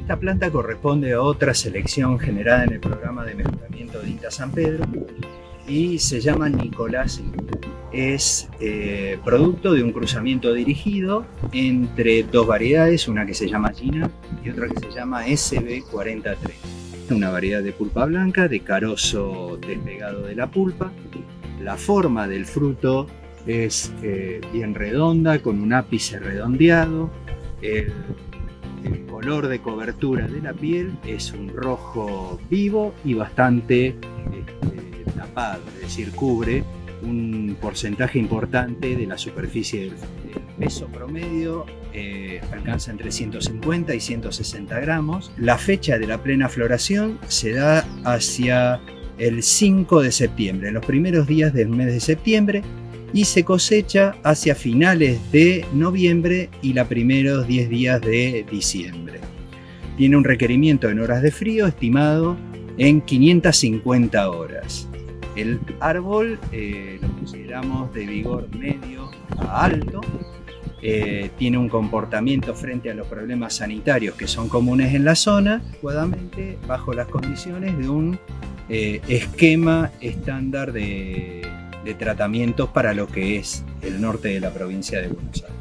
Esta planta corresponde a otra selección generada en el programa de mejoramiento de INTA San Pedro y se llama Nicolás Es eh, producto de un cruzamiento dirigido entre dos variedades, una que se llama Gina y otra que se llama SB43. Una variedad de pulpa blanca, de carozo despegado de la pulpa. La forma del fruto es eh, bien redonda, con un ápice redondeado. Color de cobertura de la piel es un rojo vivo y bastante este, tapado, es decir, cubre un porcentaje importante de la superficie del. El peso promedio eh, alcanza entre 150 y 160 gramos. La fecha de la plena floración se da hacia el 5 de septiembre, en los primeros días del mes de septiembre, y se cosecha hacia finales de noviembre y los primeros 10 días de diciembre. Tiene un requerimiento en horas de frío estimado en 550 horas. El árbol eh, lo consideramos de vigor medio a alto, eh, tiene un comportamiento frente a los problemas sanitarios que son comunes en la zona, adecuadamente bajo las condiciones de un eh, esquema estándar de, de tratamientos para lo que es el norte de la provincia de Buenos Aires.